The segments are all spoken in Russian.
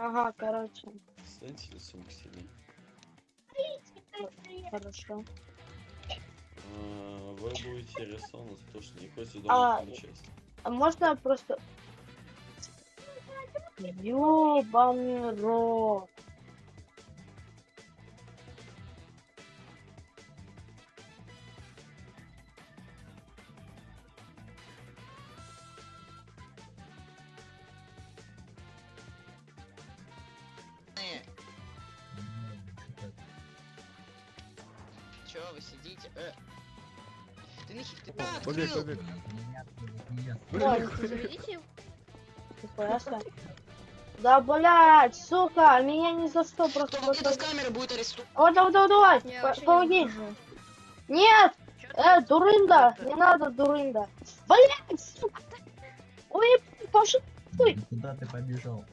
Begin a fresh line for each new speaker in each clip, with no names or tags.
Ага, короче,
Станьте лицом к себе.
хорошо.
А, Вы будете за то, что не хотите
А,
должностную часть.
А можно просто... Ёбаный рот.
Чё вы сидите? Э. Ты нахер ты
О,
а,
Побег,
открыл?
побег.
Себе. Да, блядь, сука, меня ни за что просто...
Выйдет с камеры будет арестован.
Вот, по-
вообще не
помоги. Нет, э,
ты?
дурында, не надо дурында. Блядь, сука. Ой, пошел, Ой.
Куда ты побежал?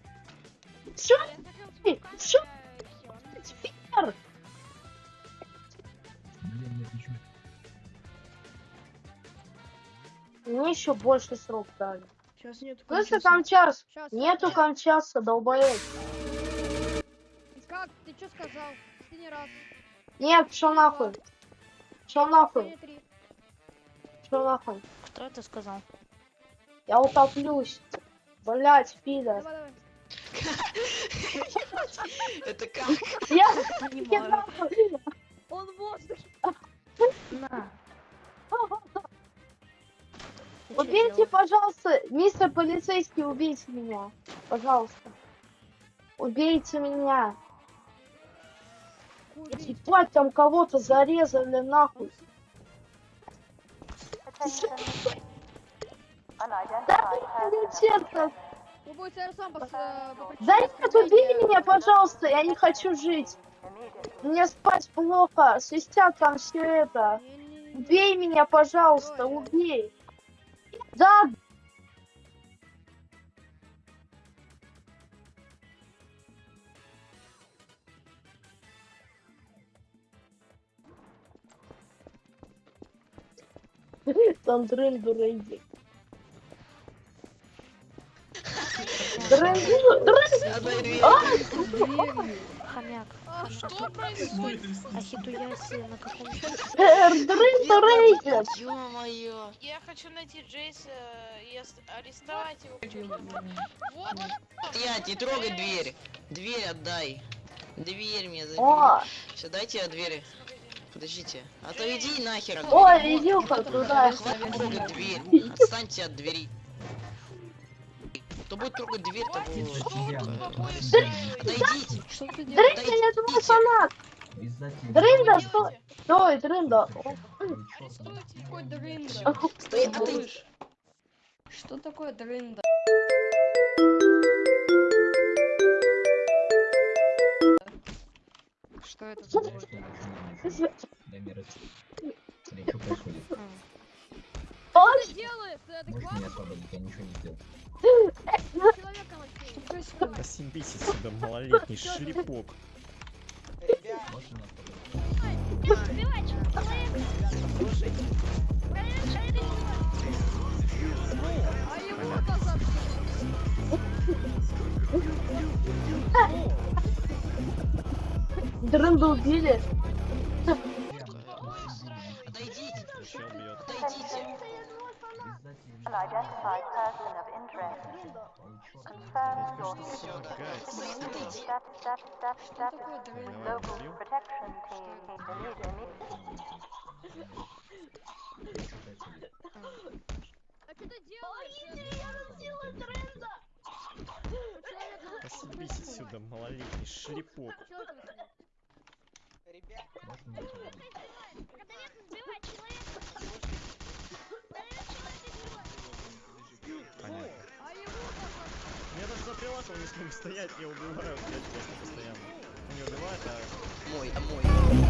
всё,
Я хотел
Блин, пишу.
Мне еще больше срок дали.
Сейчас нету
Слышишь, там час.
Сейчас.
Нету кончаса, долбоёб.
Как? Ты что сказал? Последний раз.
Нет, шо нахуй. Шо нахуй, шо нахуй.
Кто это сказал?
Я утоплюсь. Блять, пидор.
Давай, давай.
Это как?
Я не нахуй. Пожалуйста, мистер полицейский, убейте меня. Пожалуйста. Убейте меня. Ебать, там кого-то зарезали нахуй. Да,
э, попросить
Да нет, убей меня, пожалуйста, я не хочу жить. Мне спать плохо, свистят там все это. Убей меня, пожалуйста, убей. Да, там дрын дурейди.
Хомяк.
А,
Что происходит?
Ахитуясы на каком
дрын.
Ё-моё.
Я хочу найти Джейса и арестовать его. Вот
Стоять, не трогай дверь. Дверь отдай. Дверь мне забери.
О,
Все, дайте я дверь. Подождите. Отойди нахер. от
ой,
двери.
видюха туда.
Хватит трогать дверь. Отстаньте от двери. Кто будет трогать дверь, того... Отойдите.
Что ты
Дрын,
делаешь?
Отойдите.
я твой фанат. Дрында,
что
стой. Стой, дрында.
Какой дрында?
Стой, отойди.
Что такое дрында? Что это такое?
раз. Смотри, что происходит.
Что делает? Ты
освободить? Я ничего не сделал.
человека вообще?
Посимбись отсюда, малолетний шлепок.
А
дрында убили.
Из-за тебя.
Стоит, отойди.
Что такое дрында?
Давай, убил.
А что ты делаешь?
Посимбись отсюда, малолетний шлепок.
Человек
За прилавком не смогу стоять, я убиваю, блядь, постоянно. Не убивают, а
Мой, а мой.